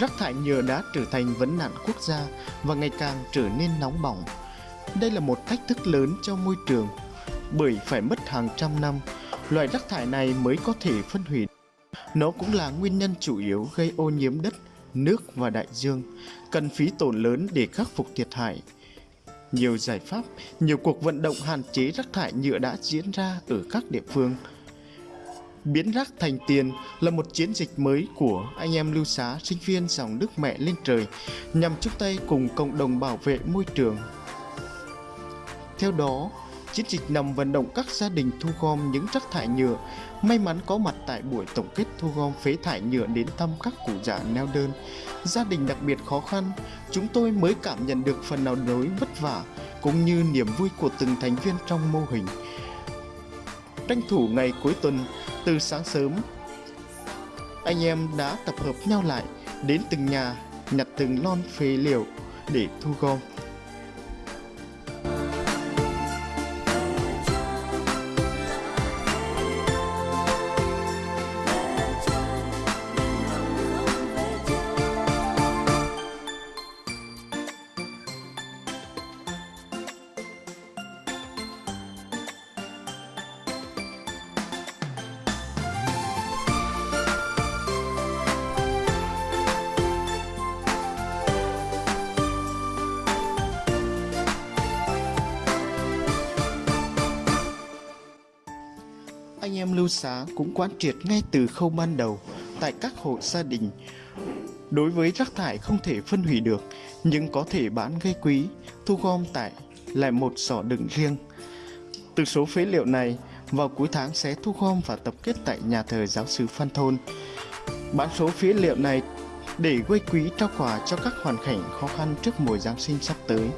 rác thải nhựa đã trở thành vấn nạn quốc gia và ngày càng trở nên nóng bỏng. Đây là một thách thức lớn cho môi trường, bởi phải mất hàng trăm năm, loại rác thải này mới có thể phân hủy. Nó cũng là nguyên nhân chủ yếu gây ô nhiễm đất, nước và đại dương, cần phí tổn lớn để khắc phục thiệt hại. Nhiều giải pháp, nhiều cuộc vận động hạn chế rác thải nhựa đã diễn ra ở các địa phương. Biến rác thành tiền là một chiến dịch mới của anh em lưu xá sinh viên dòng nước mẹ lên trời nhằm chung tay cùng cộng đồng bảo vệ môi trường. Theo đó, chiến dịch nằm vận động các gia đình thu gom những rác thải nhựa. May mắn có mặt tại buổi tổng kết thu gom phế thải nhựa đến thăm các cụ già neo đơn. Gia đình đặc biệt khó khăn chúng tôi mới cảm nhận được phần nào nỗi vất vả cũng như niềm vui của từng thành viên trong mô hình. Tranh thủ ngày cuối tuần từ sáng sớm. Anh em đã tập hợp nhau lại đến từng nhà, nhặt từng lon phế liệu để thu gom. Anh em lưu xá cũng quán triệt ngay từ khâu ban đầu tại các hộ gia đình. Đối với rác thải không thể phân hủy được, nhưng có thể bán gây quý, thu gom tại lại một sỏ đựng riêng. Từ số phế liệu này, vào cuối tháng sẽ thu gom và tập kết tại nhà thờ giáo sứ Phan Thôn. Bán số phế liệu này để gây quý trao quà cho các hoàn cảnh khó khăn trước mùa Giáng sinh sắp tới.